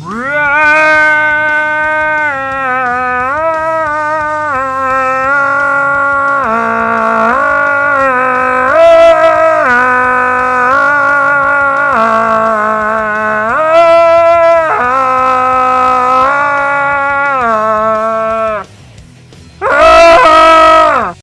Bruh.